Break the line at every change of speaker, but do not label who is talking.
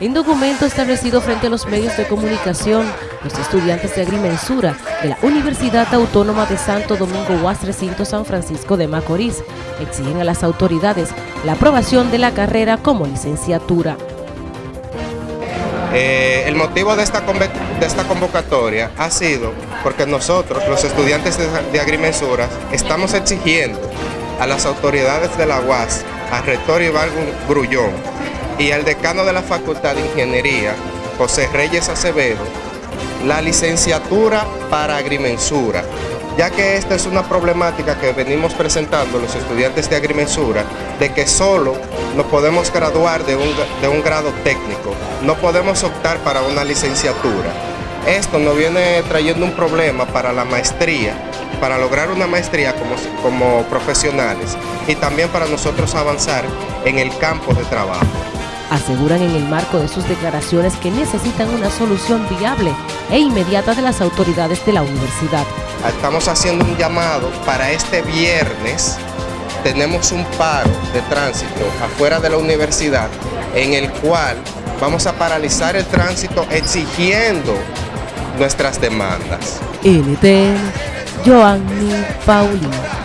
En documento establecido frente a los medios de comunicación, los estudiantes de agrimensura de la Universidad Autónoma de Santo Domingo UAS Recinto San Francisco de Macorís exigen a las autoridades la aprobación de la carrera como licenciatura.
Eh, el motivo de esta, convocatoria ha sido porque nosotros, los estudiantes de, de agrimensuras, estamos exigiendo a las autoridades de la UAS, al rector Iván Grullón, y al decano de la Facultad de Ingeniería, José Reyes Acevedo, la licenciatura para agrimensura, ya que esta es una problemática que venimos presentando los estudiantes de agrimensura, de que solo nos podemos graduar de un, de un grado técnico, no podemos optar para una licenciatura. Esto nos viene trayendo un problema para la maestría, para lograr una maestría como, como profesionales y también para nosotros avanzar en el campo de trabajo
aseguran en el marco de sus declaraciones que necesitan una solución viable e inmediata de las autoridades de la universidad.
Estamos haciendo un llamado para este viernes. Tenemos un paro de tránsito afuera de la universidad en el cual vamos a paralizar el tránsito exigiendo nuestras demandas.
NTN, Joanny Paulino.